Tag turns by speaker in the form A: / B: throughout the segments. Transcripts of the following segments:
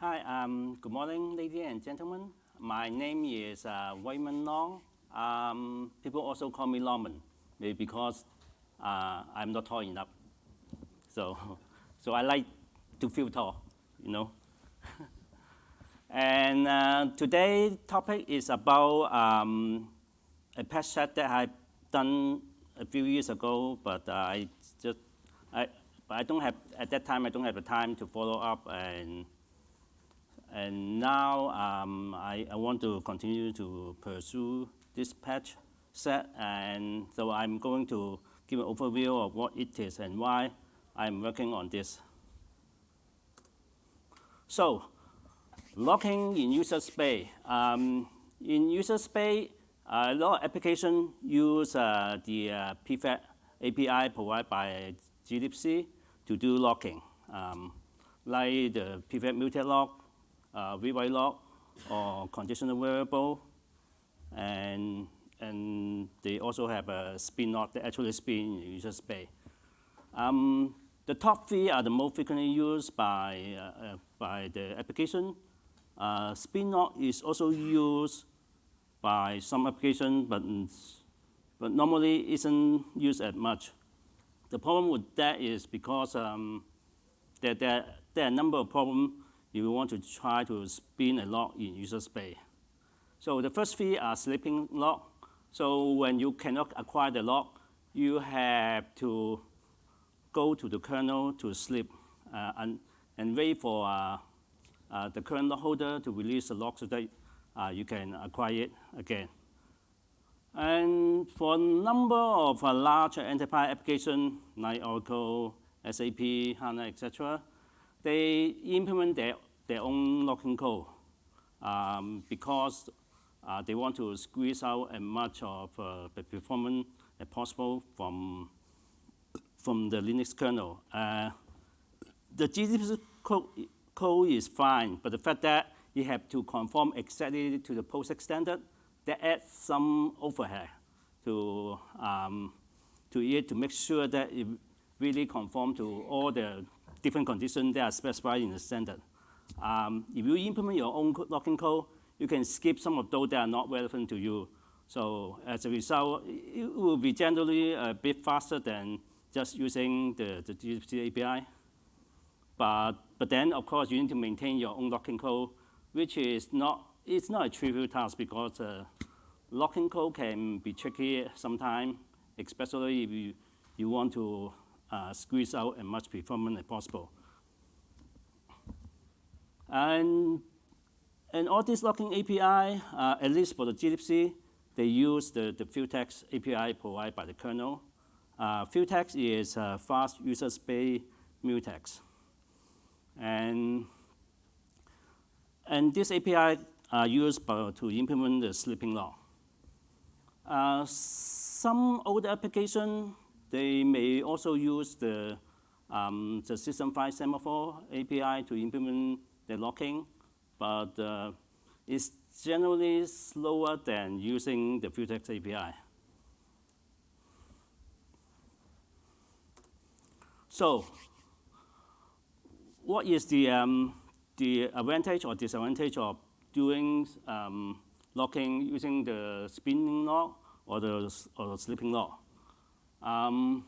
A: Hi, um, good morning, ladies and gentlemen. My name is uh, Waiman Long. Um, people also call me Longman, maybe because uh, I'm not tall enough. So, so I like to feel tall, you know. and uh, today's topic is about um, a patch set that I've done a few years ago, but I just, I, but I don't have, at that time, I don't have the time to follow up and and now um, I, I, want to continue to pursue this patch set, and so I'm going to give an overview of what it is and why I'm working on this. So, locking in user space. Um, in user space, a lot of applications use uh, the uh, pthread API provided by glibc to do locking, um, like the pthread mutex lock uh, rewrite lock or conditional variable. And, and they also have a spin lock that actually spin in user space. Um, the top three are the most frequently used by, uh, uh, by the application. Uh, spin lock is also used by some applications, but, but normally isn't used as much. The problem with that is because um, there, there, there are a number of problems you want to try to spin a lock in user space. So the first three are sleeping lock. So when you cannot acquire the lock, you have to go to the kernel to sleep uh, and, and wait for uh, uh, the kernel holder to release the lock so that uh, you can acquire it again. And for a number of uh, large enterprise applications like Oracle, SAP, HANA, etc., they implement their, their own locking code um, because uh, they want to squeeze out as much of uh, the performance as possible from, from the Linux kernel. Uh, the glibc code, code is fine, but the fact that you have to conform exactly to the POSIX standard, that adds some overhead to, um, to it to make sure that it really conform to all the different conditions that are specified in the standard. Um, if you implement your own locking code, you can skip some of those that are not relevant to you. So as a result, it will be generally a bit faster than just using the, the glibc API. But, but then, of course, you need to maintain your own locking code, which is not, it's not a trivial task because uh, locking code can be tricky sometimes, especially if you, you want to uh, squeeze out as much performance as possible. And, and all this locking API, uh, at least for the glibc, they use the, the Futex API provided by the kernel. Uh, Futex is a fast user space mutex. And, and this API are used by, to implement the sleeping lock. Uh, some older application they may also use the, um, the system file semaphore API to implement the locking, but uh, it's generally slower than using the Futex API. So what is the, um, the advantage or disadvantage of doing um, locking using the spinning lock or the, or the sleeping lock? Um,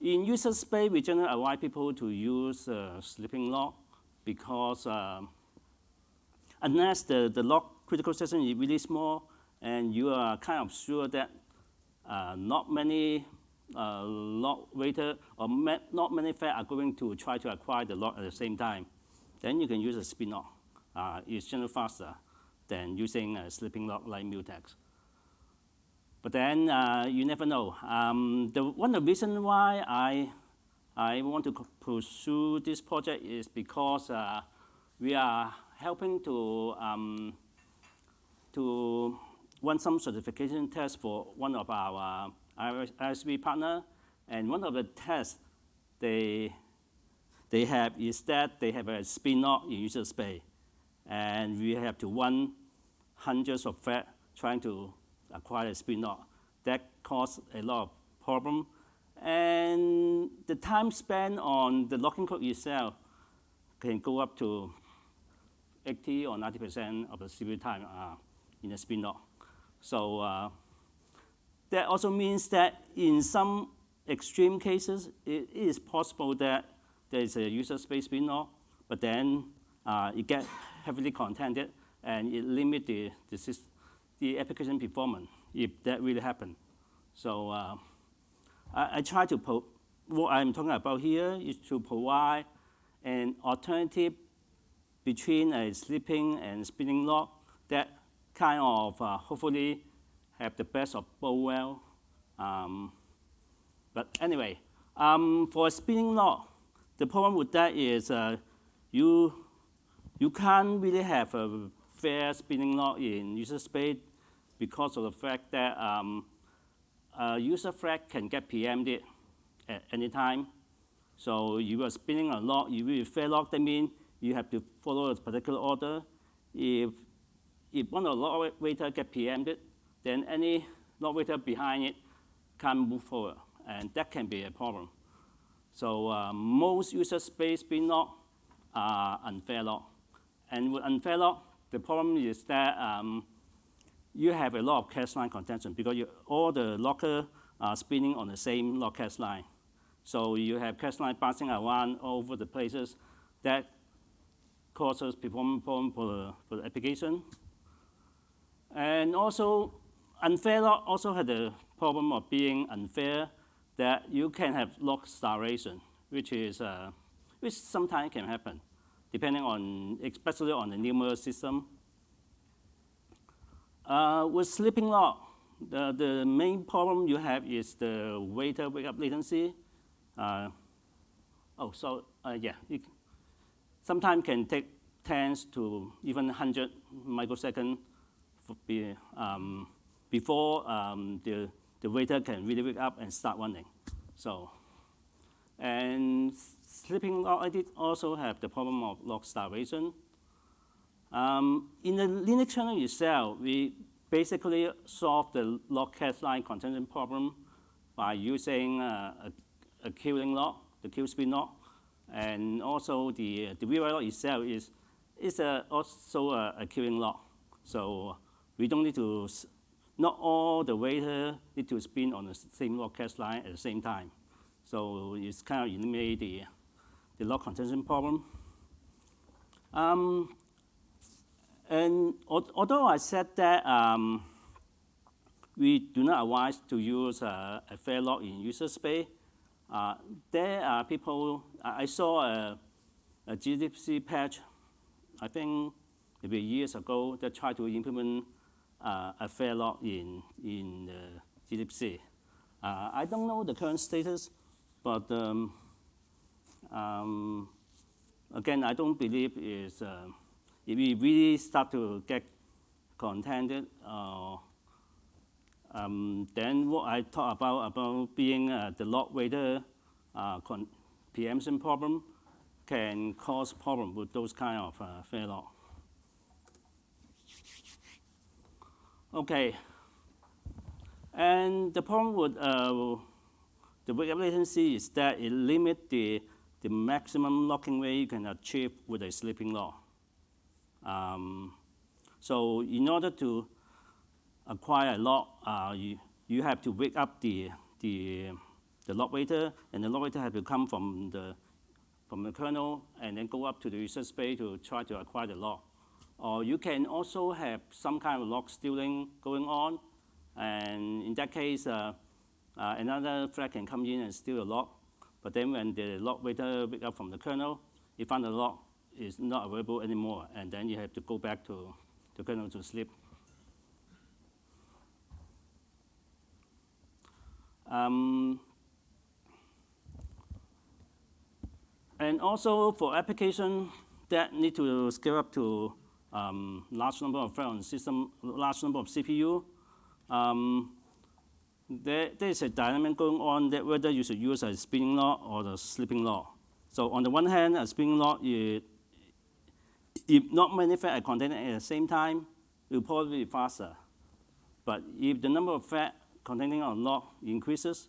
A: in user space, we generally advise people to use uh, sleeping lock because uh, unless the, the lock critical section is really small and you are kind of sure that uh, not many uh, lock waiter or not many fed are going to try to acquire the lock at the same time, then you can use a spin lock. Uh, it's generally faster than using a sleeping lock like Mutex. But then uh, you never know. Um, the, one of the reasons why I, I want to pursue this project is because uh, we are helping to, um, to run some certification tests for one of our uh, ISV partner. And one of the tests they, they have is that they have a spin-off in user space. And we have to run hundreds of threads trying to acquire a spin lock. That caused a lot of problem. And the time spent on the locking code itself can go up to 80 or 90% of the CPU time uh, in the spin lock. So uh, that also means that in some extreme cases, it is possible that there is a user space spin lock, but then uh, it gets heavily contented and it limits the, the, the, application performance if that really happens. So uh, I, I, try to, put, what I'm talking about here is to provide an alternative between a sleeping and spinning lock that kind of uh, hopefully have the best of both worlds. Um, but anyway, um, for a spinning lock, the problem with that is uh, you, you can't really have a fair spinning lock in user space because of the fact that um, a user thread can get preempted at any time. So you are spinning a lock, you will fair lock, that means you have to follow a particular order. If, if one of the lock waiter get preempted, then any lock waiter behind it can't move forward, and that can be a problem. So uh, most user space spin lock are unfair lock. And with unfair lock, the problem is that um, you have a lot of cache line contention because you, all the locker are spinning on the same lock cache line. So you have cache line bouncing around over the places that causes performance problem for the, for the application. And also, unfair lock also had the problem of being unfair that you can have lock starvation, which is uh, which sometimes can happen, depending on, especially on the numerous system. Uh, with sleeping lock, the, the main problem you have is the waiter wake up latency. Uh, oh, so uh, yeah, it sometimes can take tens to even 100 microseconds be, um, before um, the, the waiter can really wake up and start running. So, and sleeping lock also have the problem of lock starvation. Um, in the Linux kernel itself, we basically solve the cache line contention problem by using uh, a, a queuing lock, the queue spin lock, and also the, the VRlock itself is, is a, also a, a queuing lock. So we don't need to, not all the waiter need to spin on the same cache line at the same time. So it's kind of eliminate the, the lock contention problem. Um, and although I said that um, we do not advise to use uh, a fair lock in user space, uh, there are people, I saw a, a glibc patch, I think maybe years ago, that tried to implement uh, a fair lock in, in. Uh, I don't know the current status, but um, um, again, I don't believe is uh, if we really start to get contented, uh, um, then what I talk about about being uh, the lock waiter uh, preemption problem can cause problem with those kind of uh, fair lock. Okay, and the problem with uh, the wake up latency is that it limits the, the maximum locking rate you can achieve with a sleeping lock. Um, so in order to acquire a lock, uh, you, you have to wake up the, the, the lock waiter, and the lock waiter has to come from the, from the kernel and then go up to the user space to try to acquire the lock. Or you can also have some kind of lock stealing going on, and in that case, uh, uh, another thread can come in and steal the lock. But then when the lock waiter wake up from the kernel, he find the lock is not available anymore, and then you have to go back to the kernel to sleep. Um, and also for application that need to scale up to um, large number of on system, large number of CPU, um, there, there is a dynamic going on that whether you should use a spinning lock or the sleeping lock. So on the one hand, a spinning lock, it, if not many threads are containing at the same time, it will probably be faster. But if the number of fat containing a lock increases,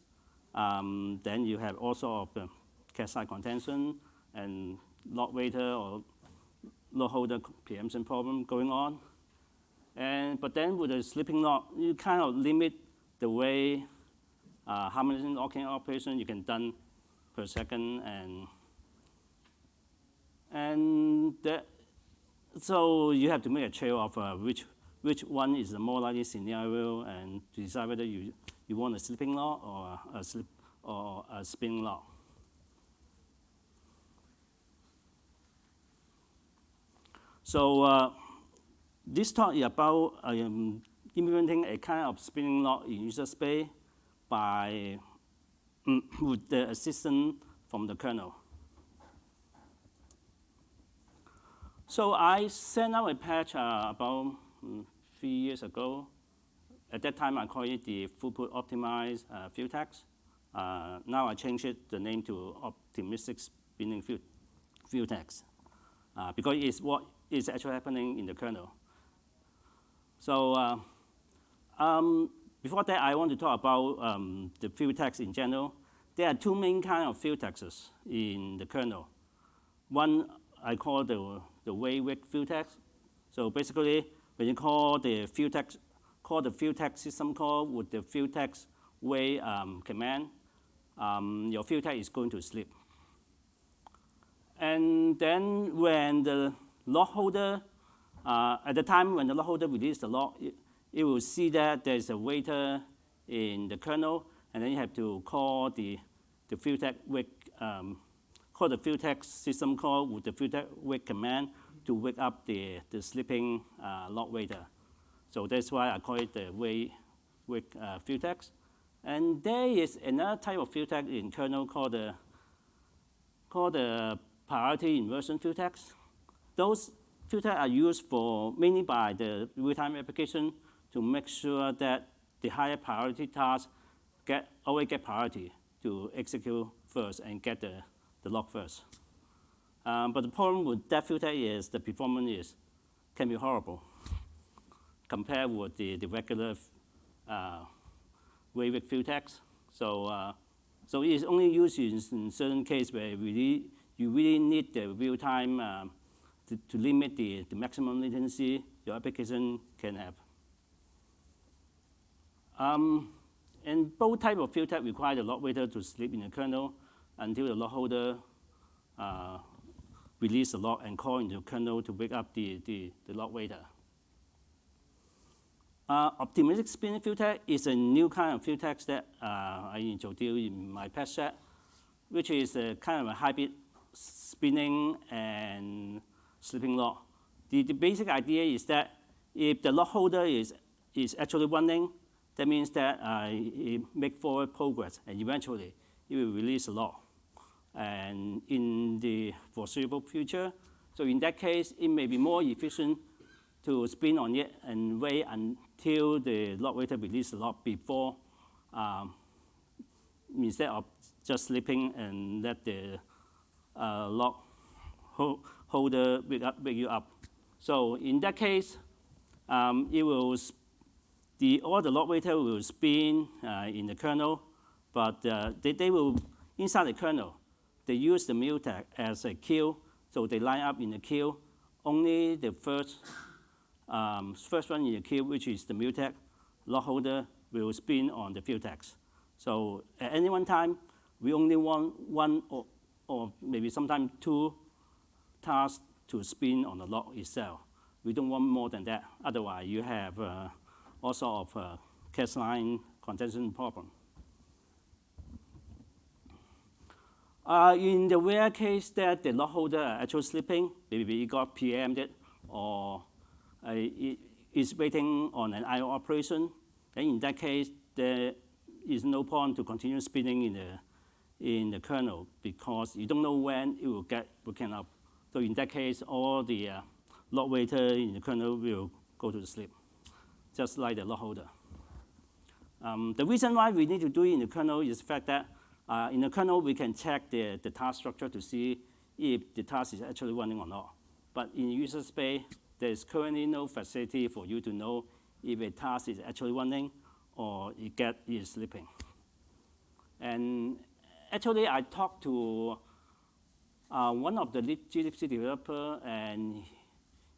A: um, then you have also of the cache side contention and lock waiter or lock holder preemption problem going on. And, but then with the sleeping lock, you kind of limit the way uh, how many locking operation you can done per second and and that, so you have to make a trade-off uh, which which one is the more likely scenario and decide whether you, you want a sleeping lock or a slip or a spinning lock. So uh, this talk is about um, implementing a kind of spinning lock in user space by um, with the assistance from the kernel. So I sent out a patch uh, about three years ago. At that time, I called it the throughput optimized uh, tax. Uh, now I changed it, the name to optimistic spinning Futex uh, because it's what is actually happening in the kernel. So uh, um, before that, I want to talk about um, the tax in general. There are two main kind of Futexes in the kernel. One I call the, the wake Futex. So basically, when you call the Futex, call the Futex system call with the Futex wake um, command, um, your Futex is going to sleep. And then when the lock holder, uh, at the time when the lock holder releases the lock, it, it will see that there's a waiter in the kernel, and then you have to call the, the Futex wake, um, call the Futex system call with the Futex wake command to wake up the, the sleeping uh, lock waiter. So that's why I call it the wake, wake uh, Futex. And there is another type of Futex in kernel called the, called the priority inversion Futex. Those Futex are used for mainly by the real-time application to make sure that the higher priority tasks get, always get priority to execute first and get the, the lock first. Um, but the problem with that filter is the performance is, can be horrible compared with the, the regular uh, wave Futex. So, uh, so it's only used in, in certain cases where really, you really need the real-time um, to, to limit the, the maximum latency your application can have. Um, and both type of Futex require the lock waiter to sleep in the kernel until the lock holder uh, release the lock and call into the kernel to wake up the, the, the lock waiter. Uh, optimistic spinning Futex is a new kind of Futex that uh, I introduced in my patch set, which is a kind of a hybrid spinning and sleeping lock. The, the basic idea is that if the lock holder is, is actually running, that means that uh, it make forward progress, and eventually it will release a lock. And in the foreseeable future, so in that case, it may be more efficient to spin on it and wait until the lock waiter release the lock before, um, instead of just sleeping and let the uh, lock holder wake, up, wake you up. So in that case, um, it will the, all the lock waiter will spin uh, in the kernel, but uh, they, they will, inside the kernel, they use the mutex as a queue, so they line up in the queue. Only the first, um, first one in the queue, which is the mutex, lock holder will spin on the Futex. So at any one time, we only want one or, or maybe sometimes two tasks to spin on the lock itself. We don't want more than that. Otherwise, you have uh, all sort of uh, line contention problem. Uh, in the rare case that the lock holder are actually sleeping, maybe it got preempted or uh, it is waiting on an I.O. operation, then in that case, there is no point to continue spinning in the, in the kernel because you don't know when it will get broken up. So in that case, all the uh, lock waiter in the kernel will go to sleep just like the lock holder. Um, the reason why we need to do it in the kernel is the fact that uh, in the kernel, we can check the, the task structure to see if the task is actually running or not. But in user space, there is currently no facility for you to know if a task is actually running or it get is sleeping. And actually, I talked to uh, one of the glibc developer, and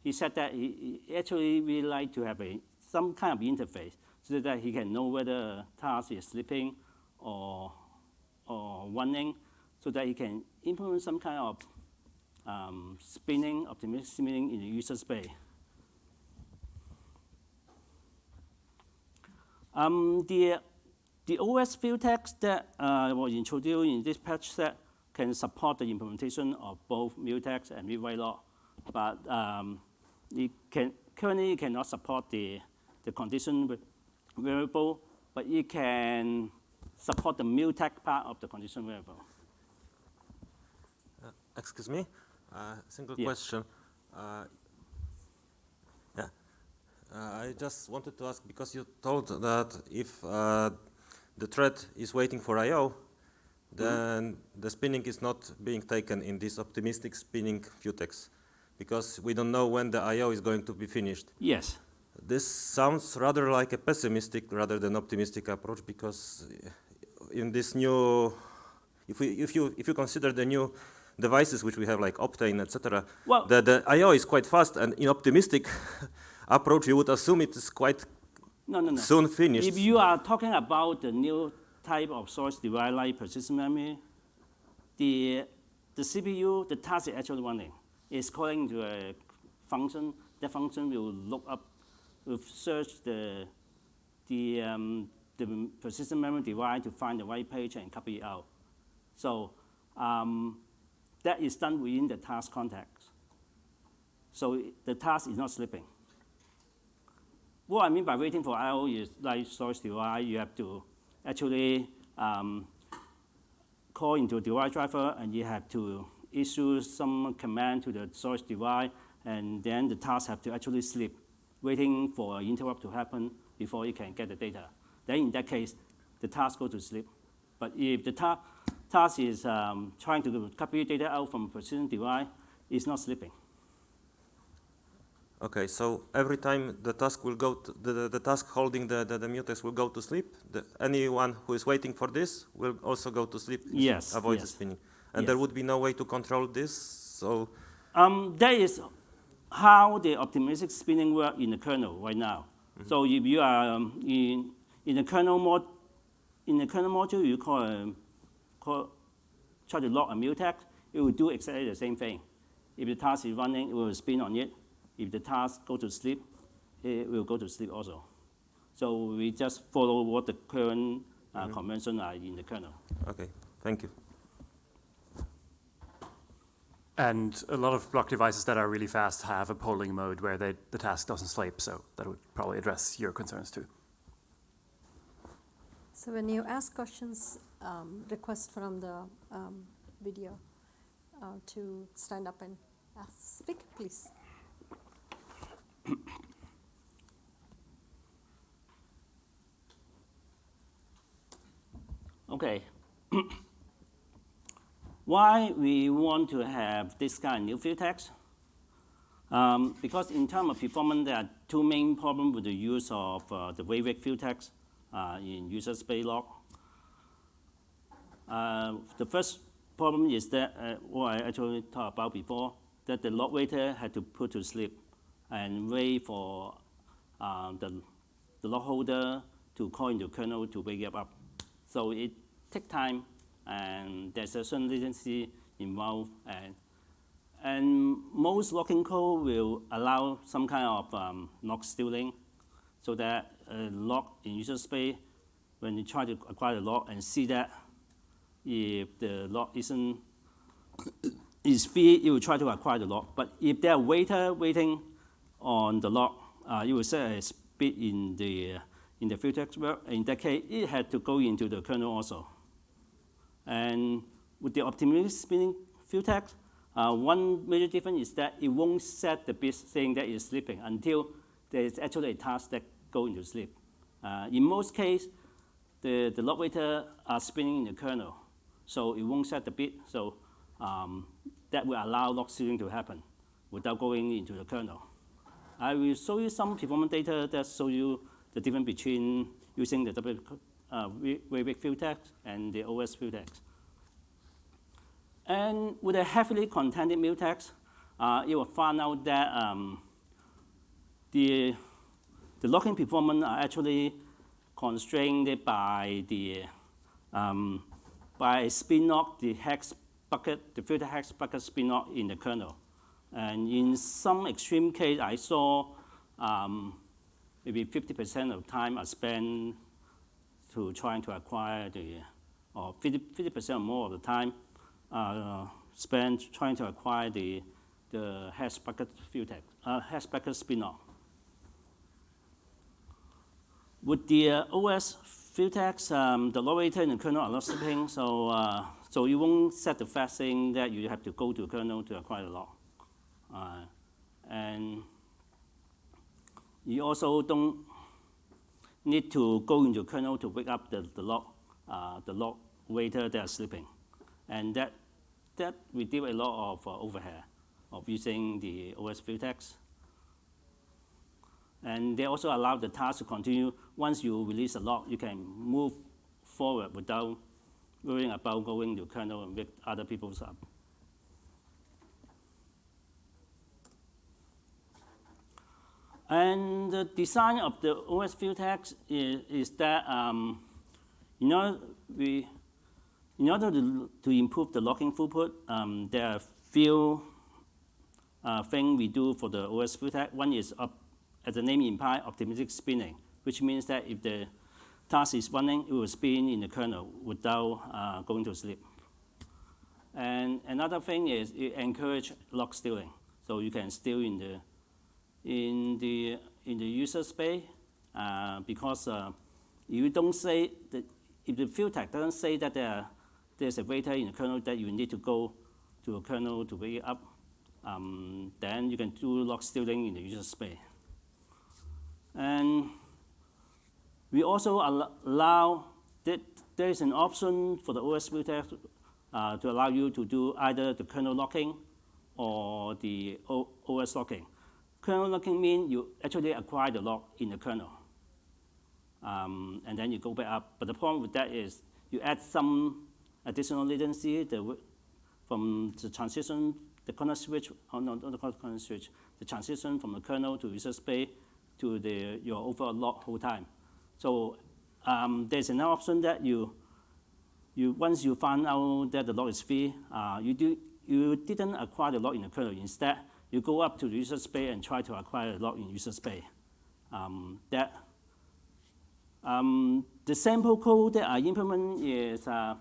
A: he said that he, he actually really like to have a, some kind of interface so that he can know whether a task is sleeping or, or running, so that you can implement some kind of um, spinning, optimistic spinning in the user space. Um, the, the OS field text that uh, was introduced in this patch set can support the implementation of both mutex and read log, but um, it can, currently it cannot support the, the condition variable, but it can support the mutex part of the condition variable.
B: Uh, excuse me, uh, single
A: Yeah.
B: question. Uh, yeah, uh, I just wanted to ask because you told that if uh, the thread is waiting for I/O, then the spinning is not being taken in this optimistic spinning mutex, because we don't know when the I/O is going to be finished.
A: Yes.
B: This sounds rather like a pessimistic rather than optimistic approach because in this new, if, we, if, you, if you consider the new devices which we have like Optane, etc.,
A: Well-
B: the, the I.O. is quite fast and in optimistic approach you would assume it is quite
A: No, no, no.
B: soon finished.
A: If you are talking about the new type of source device like persistent memory, the, the CPU, the task is actually running. It's calling to a function. That function will look up, will search the, the, um, the persistent memory device to find the right page and copy it out. So um, that is done within the task context. So the task is not slipping. What I mean by waiting for I/O is like storage device, you have to actually um, call into device driver and you have to issue some command to the storage device and then the task have to actually sleep, waiting for an interrupt to happen before it can get the data. Then in that case, the task goes to sleep. But if the ta task is um, trying to copy data out from a persistent device, it's not sleeping.
B: Okay, so every time the task will go, to, the, the, the task holding the, the, the mutex will go to sleep, the, anyone who is waiting for this will also go to sleep,
A: Yes,
B: avoid the spinning. And there would be no way to control this, so
A: Um, that is how the optimistic spinning work in the kernel right now. So if you are um, in, in the kernel mod, in the kernel module, you call, a, call try to lock a mutex, it will do exactly the same thing. If the task is running, it will spin on it. If the task go to sleep, it will go to sleep also. So we just follow what the current uh, convention are in the kernel.
B: okay, thank you.
C: And a lot of block devices that are really fast have a polling mode where they, the task doesn't sleep, so that would probably address your concerns too.
D: So when you ask questions, um, request from the um, video uh, to stand up and ask, speak, please.
A: Okay. Why we want to have this kind of new field text? Um, because in terms of performance, there are two main problems with the use of uh, the Waverick field text in user space log. Uh, the first problem is that, uh, what I actually talked about before, that the log waiter had to put to sleep and wait for uh, the, the log holder to call into kernel to wake up. So it takes time, and there's a certain latency involved, and and most locking code will allow some kind of um, lock stealing, so that a lock in user space, when you try to acquire the lock and see that if the lock isn't is free, it will try to acquire the lock. But if there are waiter waiting on the lock, uh, it will set a speed in the in the work. In that case, it had to go into the kernel also. And with the optimistic spinning field text, uh, one major difference is that it won't set the bit saying that it's sleeping until there is actually a task that go into sleep. Uh, in most cases, the, the log waiter are spinning in the kernel, so it won't set the bit. So um, that will allow lock stealing to happen without going into the kernel. I will show you some performance data that show you the difference between using the W uh, text and the OS text. And with a heavily contented mutex, uh, it will find out that um, the, the locking performance are actually constrained by the um, by spin lock the hex bucket, the filter hex bucket spin lock in the kernel. And in some extreme case, I saw um, maybe 50% of time I spent to trying to acquire the, or 50 percent or more of the time uh, spent trying to acquire the the hash bucket filter, uh, hash bucket spin-off. With the uh, OS Futex, um, the locator in the kernel are not sleeping, so, uh, so you won't set the fact saying that you have to go to kernel to acquire the lock. Uh, and you also don't need to go into kernel to wake up the, the lock, uh, the lock waiter that are sleeping. And that, that reduce a lot of uh, overhead of using the OS Futex. And they also allow the task to continue. Once you release a lock, you can move forward without worrying about going to kernel and wake other people's up. And the design of the OS Futex is, is that um, in order, we, in order to, to improve the locking throughput, um, there are few uh, things we do for the OS Futex. One is, up, as the name implies, optimistic spinning, which means that if the task is running, it will spin in the kernel without uh, going to sleep. And another thing is it encourages lock stealing. So you can steal in the in the in the user space uh, because uh, you don't say that if the filter doesn't say that there, there's a waiter in the kernel that you need to go to a kernel to wake up, um, then you can do lock stealing in the user space. And we also allow that there is an option for the OS filter uh, to allow you to do either the kernel locking or the OS locking. Kernel locking means you actually acquire the lock in the kernel. Um, and then you go back up. But the problem with that is you add some additional latency the, from the transition, the kernel switch, oh no, not the kernel switch, the transition from the kernel to user space to the, your overall lock whole time. So um, there's an option that you, you, once you find out that the lock is free, uh, you, do, you didn't acquire the lock in the kernel. Instead, you go up to the user space and try to acquire the lock in user space. Um, that, um, the sample code that I implement is uh,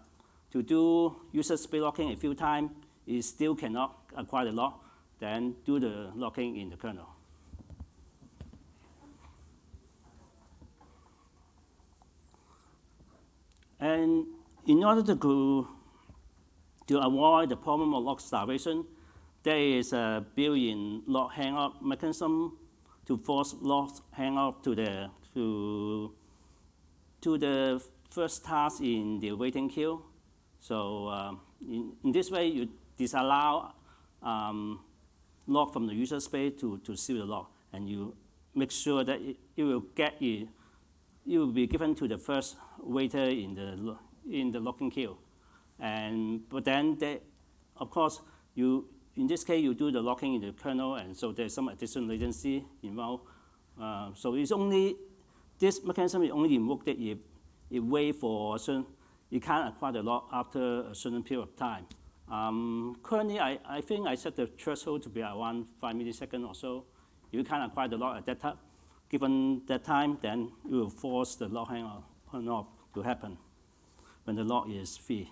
A: to do user space locking a few times. It still cannot acquire the lock, then do the locking in the kernel. And in order to, to avoid the problem of lock starvation, there is a built-in lock hang-up mechanism to force lock hang-up to the, to, to the first task in the waiting queue. So uh, in, in, this way, you disallow um, lock from the user space to, to seal the lock, and you make sure that it, it will get it, it will be given to the first waiter in the in the locking queue, and but then they, of course you in this case, you do the locking in the kernel, and so there's some additional latency involved. Uh, so it's only, this mechanism is only invoked if it wait for a certain, you can't acquire the lock after a certain period of time. Um, currently, I, I think I set the threshold to be around five milliseconds or so. You can't acquire the lock at that time, given that time, then you will force the lock hang off to happen when the lock is free.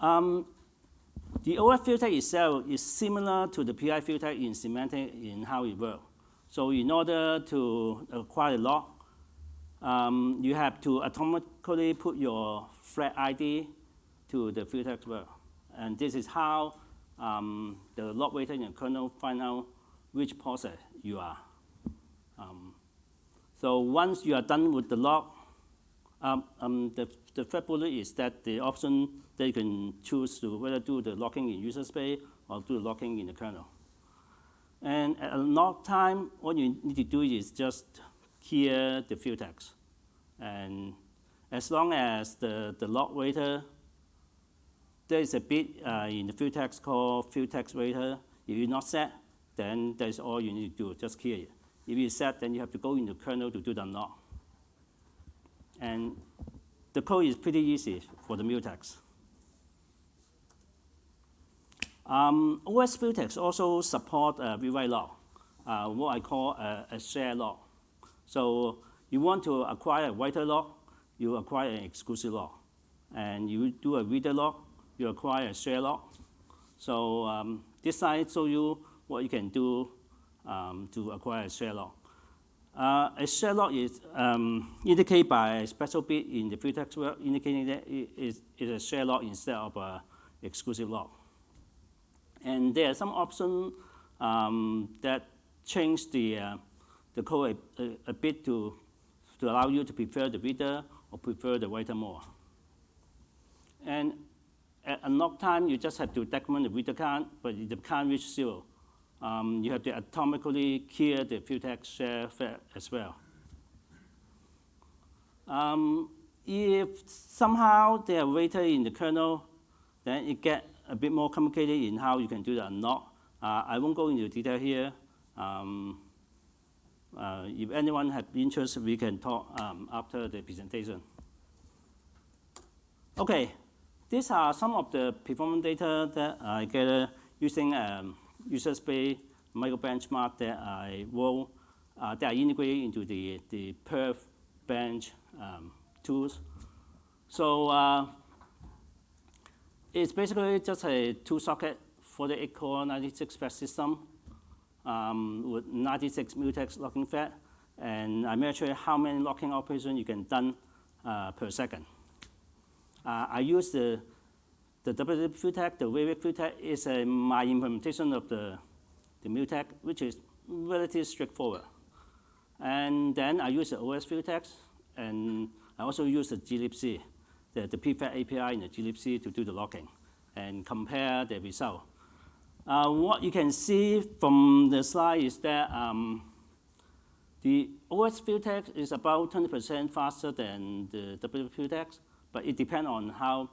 A: Um, the OS filter itself is similar to the PI filter in semantic in how it works. So in order to acquire a lock, um, you have to automatically put your flag ID to the filter as well. And this is how um, the lock waiter in the kernel find out which process you are. Um, so once you are done with the lock, um, um, the, the third bullet is that the option that you can choose to whether do the locking in user space or do the locking in the kernel. And at a lock time, what you need to do is just clear the futex. And as long as the, the lock waiter there is a bit uh, in the field text called field text waiter. If you're not set, then that's all you need to do, just clear it. If you're set, then you have to go into kernel to do the unlock. And the code is pretty easy for the mutex. Um, OS Futex also support uh, rewrite log, uh, what I call a, a share log. So you want to acquire a writer log, you acquire an exclusive log. And you do a reader log, you acquire a share log. So um, this slide shows you what you can do um, to acquire a share log. Uh, a share log is um, indicated by a special bit in the futex work, indicating that it is, it is a share log instead of an exclusive log. And there are some options um, that change the, uh, the code a, a, a, bit to, to allow you to prefer the reader or prefer the writer more. And at unlock time, you just have to decrement the reader count, but if the count reach zero, um, you have to atomically clear the futex share as well. Um, if somehow they are writer in the kernel, then it get a bit more complicated in how you can do the unlock. Uh, I won't go into detail here. Um, uh, if anyone has interest, we can talk um, after the presentation. Okay, these are some of the performance data that I get using um, user space micro benchmark that I will uh, that are integrated into the, the perf bench um, tools. So uh, it's basically just a two socket 48 core 96 FAT system um, with 96 mutex locking FAT. And I measure how many locking operations you can done uh, per second. Uh, I use the the WWDC Futex, the Wavec Futex is a, my implementation of the, the Mutex, which is relatively straightforward. And then I use the OS Futex, and I also use the glibc the, the API in the glibc to do the logging and compare the result. Uh, what you can see from the slide is that um, the OS Futex is about 20% faster than the WWDC Futex, but it depends on how,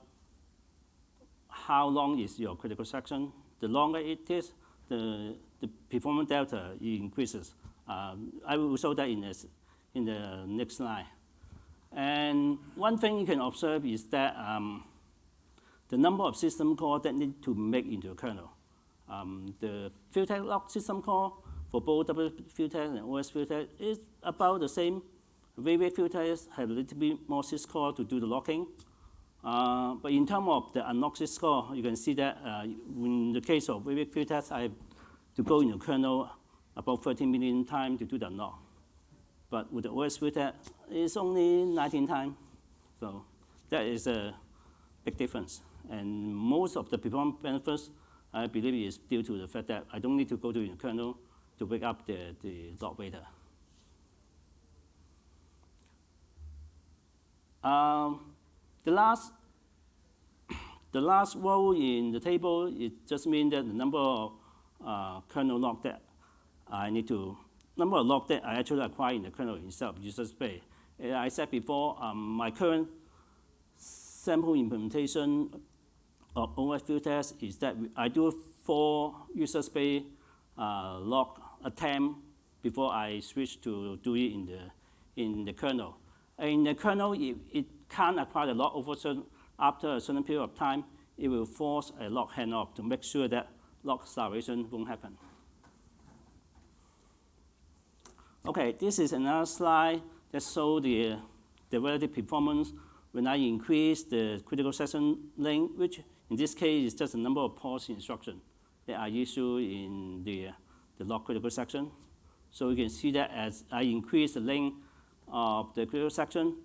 A: how long is your critical section. The longer it is, the, the performance delta increases. Um, I will show that in, this, in the next slide. And one thing you can observe is that um, the number of system calls that need to make into a kernel. Um, the Futex lock system call for both WFuTech and OS Futex is about the same. Wavec Futex have a little bit more syscall to do the locking. Uh, but in terms of the unlock syscall, you can see that uh, in the case of Wavec Futex, I have to go in the kernel about 13 million times to do the unlock. But with the OS filter, it's only 19 times. So that is a big difference. And most of the performance benefits, I believe, is due to the fact that I don't need to go to the kernel to wake up the, the log waiter. Um, the last the last row in the table, it just means that the number of uh, kernel log that I need to number of log that I actually acquire in the kernel itself, user space. As I said before, um, my current sample implementation of OS test is that I do four user space uh, log attempt before I switch to do it in the, in the kernel. In the kernel, it, it can't acquire the lock over certain, after a certain period of time, it will force a lock handoff to make sure that lock starvation won't happen. Okay, this is another slide that shows the, the relative performance when I increase the critical section length, which in this case is just the number of pause instructions that are issued in the, the log critical section. So you can see that as I increase the length of the critical section,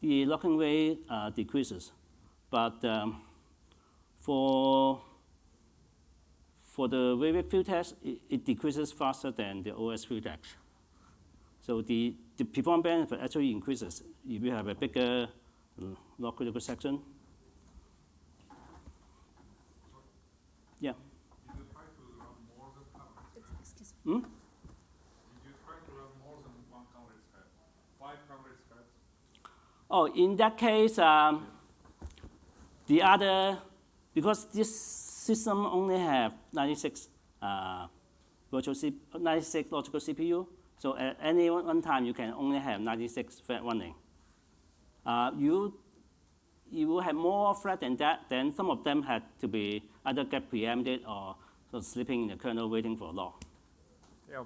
A: the locking rate uh, decreases. But um, for, for the Wavec field test, it, it decreases faster than the OS field test. So the, the performance benefit actually increases if you have a bigger log critical section. Yeah.
E: Did you try to run more than
D: Excuse me.
A: Hmm?
E: Did you try to run more than one coverage head? Five coverage heads?
A: Oh, in that case, um, the other because this system only have 96 uh, virtual C 96 logical CPU, so at any one time you can only have 96 thread running. Uh, you you will have more thread than that, then some of them had to be either get preempted or sort of sleeping in the kernel waiting for a lock.
F: Yeah.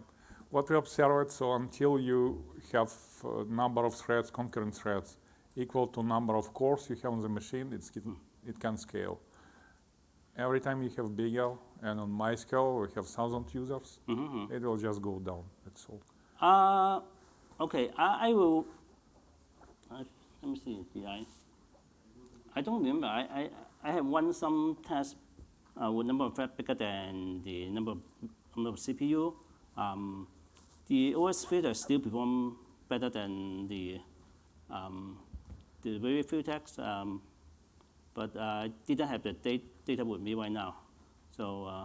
F: What we observed, so until you have uh, number of threads, concurrent threads, equal to number of cores you have on the machine, it's, it, it can scale. Every time you have bigger, and on my scale we have thousand users, it will just go down. That's all.
A: Uh, okay, I, I will. Uh, let me see. Did I? I don't remember. I, I, I have run some test uh, with number of threads bigger than the number of, number of CPU. Um, the OS futex still perform better than the um, the very few text, um, but I didn't have the date, data with me right now. So uh,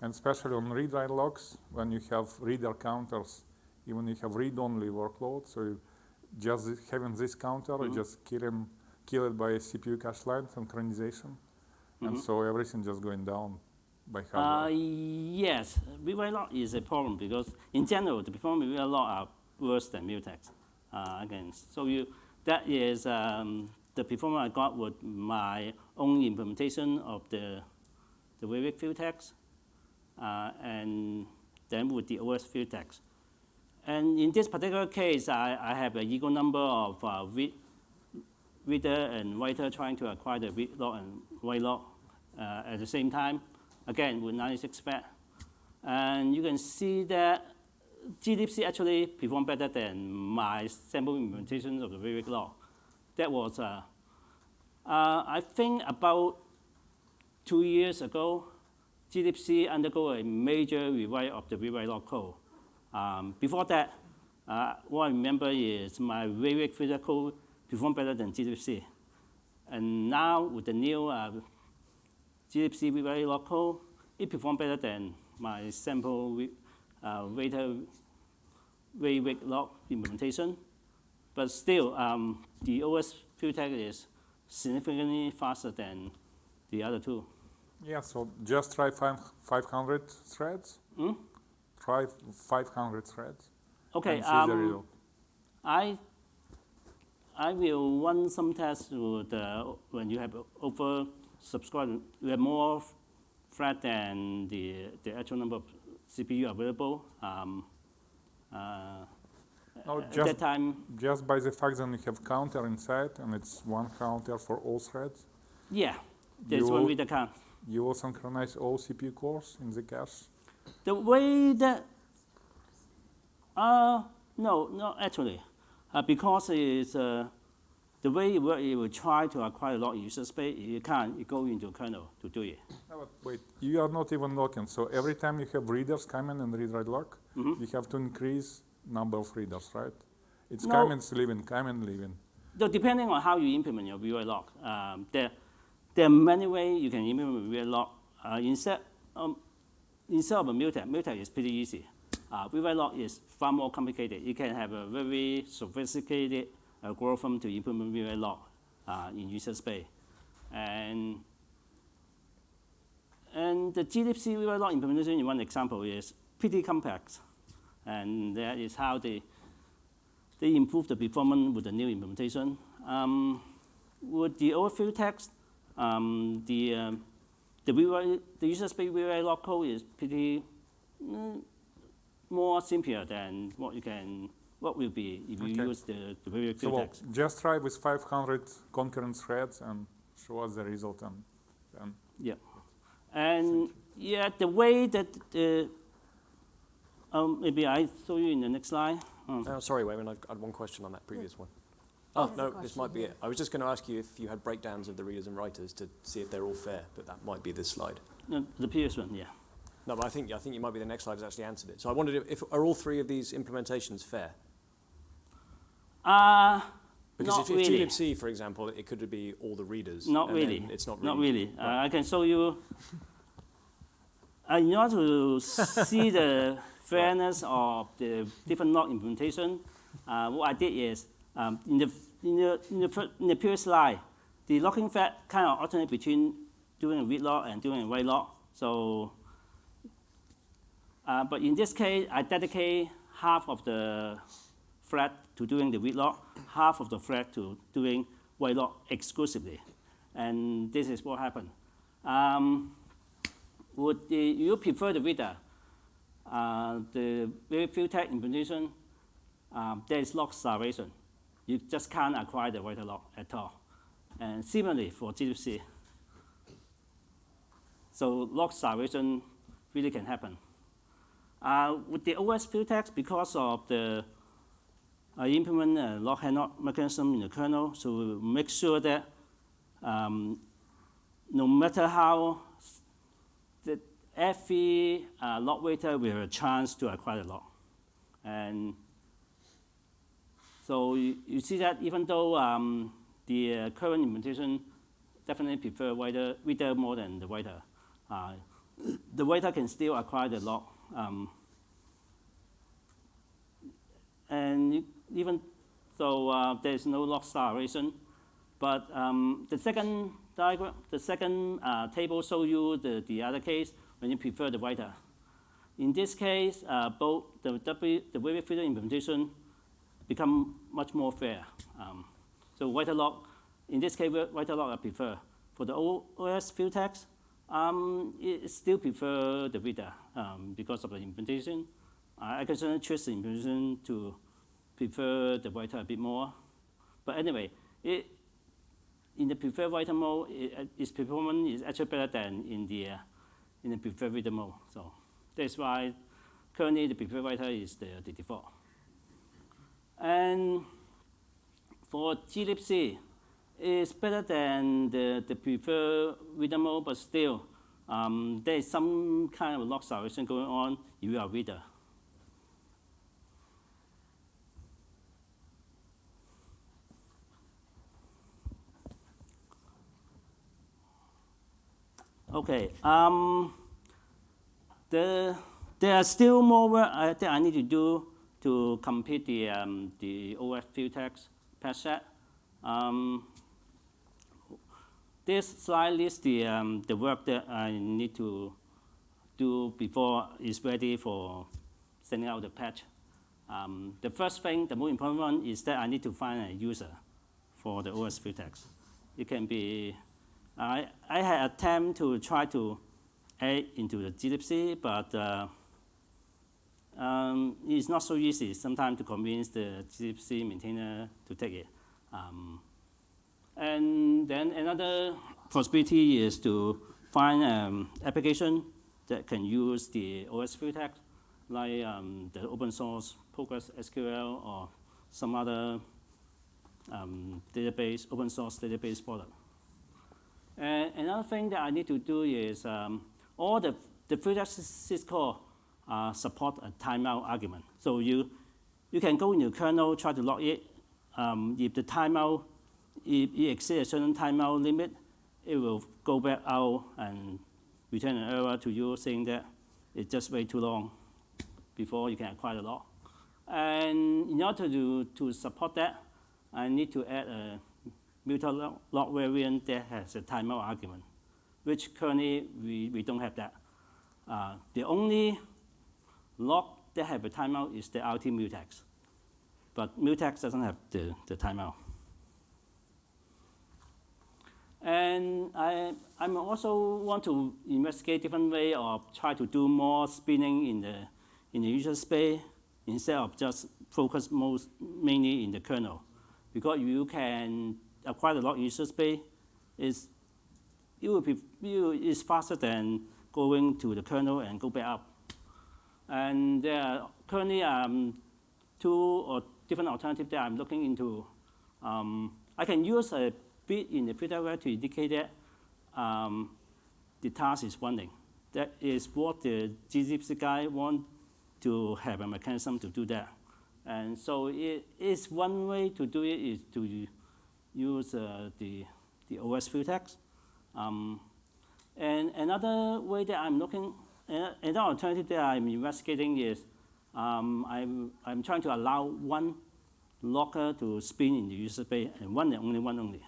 F: And especially on read-write logs, when you have reader counters, even you have read-only workload, so you just having this counter, you just kill, him, kill it by a CPU cache line synchronization, and so everything just going down by
A: Uh,
F: hardware.
A: yes, rewrite log is a problem because in general, the performance rewrite log are worse than mutex. Uh, again, so you, that is um, the performance I got with my own implementation of the, the Vivek futex, uh, and then with the OS futex. And in this particular case, I, I have an equal number of uh, read, reader and writer trying to acquire the read log and write log uh, at the same time, again with 96 fat. And you can see that glibc actually performed better than my sample implementation of the Vivek log. That was, uh, uh, I think about two years ago, glibc undergo a major rewrite of the rewrite log code. Um, before that, uh, what I remember is my Vivek futex code performed better than glibc. And now with the new uh, glibc rewrite log code, it performed better than my sample uh, waiter Vivek log implementation. But still, um, the OS futex is significantly faster than the other two.
F: Yeah, so just try five, 500 threads.
A: Hmm?
F: Try 500 threads.
A: Okay,
F: and see the
A: um. I, I will run some tests with, uh, when you have over subscribed, you have more thread than the, the actual number of CPU available. Um, uh,
F: No,
A: at
F: just
A: that time,
F: Just by the fact that you have counter inside and it's one counter for all threads,
A: yeah, there's one with the count.
F: you will synchronize all CPU cores in the cache.
A: The way that, uh, no, no, actually, uh, because it's, uh, the way it works, it will try to acquire a lot of user space. You can't, you go into kernel to do it.
F: No, but wait, you are not even locking. So every time you have readers come in and read write log,
A: Mm-hmm.
F: you have to increase number of readers, right? It's
A: No.
F: comments leaving, comment leaving.
A: So depending on how you implement your VY log, um, there, there are many ways you can implement VY log. Uh, instead, um, instead of a mutex, mutex is pretty easy. Uh, log is far more complicated. You can have a very sophisticated algorithm to implement VY log uh, in user space. And, and the glibc VY log implementation in one example is pretty complex. And that is how they, they improve the performance with the new implementation. Um, with the field text, um, the, um, the, the user space VY log code is pretty mm, more simpler than what you can, what will be if you
F: Okay.
A: use the, the VY
F: So well, just try with 500 concurrent threads and show us the result and, and
A: Yeah. And yeah, the way that the, um, maybe I saw you in the next slide. Um,
G: Oh, sorry, Wayman, I've got one question on that previous one.
D: There's
G: Oh,
D: a
G: no, this might be
D: here.
G: it. I was just going to ask you if you had breakdowns of the readers and writers to see if they're all fair, but that might be this slide.
A: no, the previous one, yeah.
G: No, but I think, I think you might be the next slide has actually answered it. So I wondered if, if are all three of these implementations fair?
A: Uh,
G: Because
A: not
G: if, if
A: really.
G: glibc, for example, it could be all the readers.
A: Not really.
G: It's not really.
A: Not really. Uh, I can show you. Uh, in order to see the fairness of the different log implementation, uh, what I did is um, in the in the in the, in the previous slide, the locking fat kind of alternate between doing a read lock and doing a write lock. So, uh, but in this case, I dedicate half of the thread to doing the read lock, half of the thread to doing write lock exclusively. And this is what happened. Um, would the, you prefer the reader? Uh, the very few tech implementation, um, there is lock starvation. You just can't acquire the writer lock at all. And similarly for glibc. So lock starvation really can happen. Uh, with the OS futex, because of the I implement a lock handlock mechanism in the kernel, so make sure that um, no matter how the every uh, lock waiter will have a chance to acquire the lock. And so you, you see that even though um, the uh, current implementation definitely prefer waiter, reader more than the waiter, uh, the waiter can still acquire the lock. Um, and even though uh, there is no lock starvation, but um, the second diagram, the second uh, table shows you the, the other case when you prefer the writer. In this case, uh, both the, w, the wave futex implementation become much more fair. Um, so writer lock, in this case, writer lock I prefer. For the OS futex, um, it still prefer the reader um, because of the implementation. I occasionally choose the implementation to prefer the writer a bit more. But anyway, it, in the preferred writer mode, it, its performance is actually better than in the, uh, in the preferred reader mode. So that's why currently the preferred writer is the, the default. And for glibc, it's better than the, the preferred reader mode, but still, um, there is some kind of lock starvation going on if you are reader. Okay. Um, the, there are still more work I, that I need to do to complete the, um, the OS text patch set. Um, this slide lists the, um, the work that I need to do before it's ready for sending out the patch. Um, the first thing, the most important one, is that I need to find a user for the OS text. It can be I, I had attempt to try to add into the glibc, but uh, um, it's not so easy sometimes to convince the glibc maintainer to take it. Um, and then another possibility is to find an um, application that can use the OS text, like um, the open source Postgres SQL or some other um, database, open source database product. And another thing that I need to do is um, all the, the futex syscall uh, support a timeout argument. So you, you can go in your kernel, try to log it. Um, if the timeout, if it exceeds a certain timeout limit, it will go back out and return an error to you saying that it just way too long before you can acquire the log. And in order to, to support that, I need to add a mutual lock variant that has a timeout argument, which currently we, we don't have that. Uh, the only lock that have a timeout is the RT mutex, but mutex doesn't have the, the timeout. And I I'm also want to investigate different way of try to do more spinning in the in the user space instead of just focus most mainly in the kernel, because you can acquire a lot of user space, is it will be it is faster than going to the kernel and go back up. And there are currently um, two or different alternatives that I'm looking into. Um, I can use a bit in the futex word to indicate that um, the task is running. That is what the glibc guy want to have a mechanism to do that. And so it is one way to do it is to use uh, the, the OS text. Um, and another way that I'm looking, another alternative that I'm investigating is um, I'm, I'm trying to allow one locker to spin in the user space and one and only one only.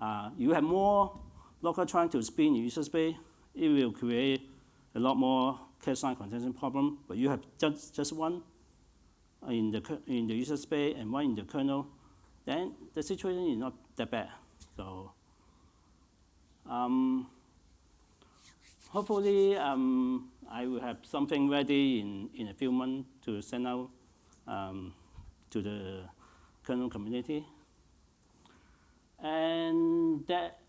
A: Uh, you have more local trying to spin in user space, it will create a lot more cache line contention problem. But you have just, just one in the, in the user space and one in the kernel, then the situation is not that bad. So um, hopefully um, I will have something ready in, in a few months to send out um, to the kernel community. And that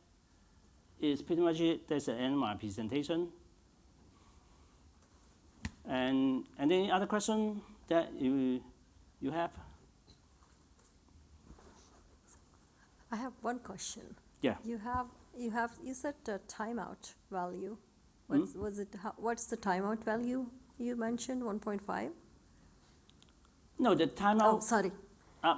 A: is pretty much it. That's the end of my presentation. And any other question that you, you have?
D: I have one question.
A: Yeah.
D: You have, you have, you said the timeout value. What's,
A: Hmm?
D: was it, how, what's the timeout value you mentioned, one point five?
A: No, the timeout.
D: Oh, sorry.
A: uh,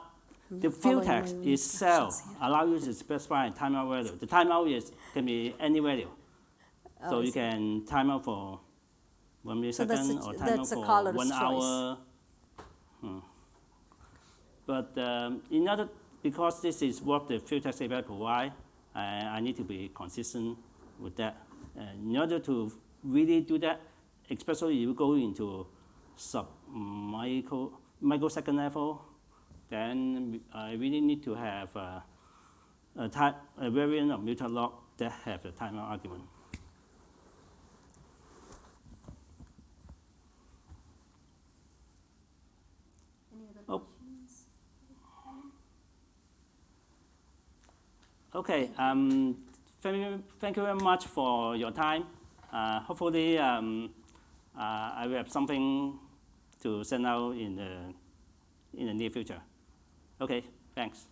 A: the
D: futex
A: itself allow you to specify a timeout value. The timeout is, can be any value.
D: Oh,
A: So you can time out for one
D: So a
A: millisecond or
D: ch-
A: time out for one
D: choice.
A: hour. Hmm. But um, in order, because this is what the text API provide, I, I need to be consistent with that. And in order to really do that, especially if you go into sub micro, microsecond level, then I really need to have a, a, type, a variant of mutant log that have the timeout argument. Oh. Okay, um, thank you, thank you very much for your time. Uh, hopefully, um, uh, I will have something to send out in the, in the near future. Okay, thanks.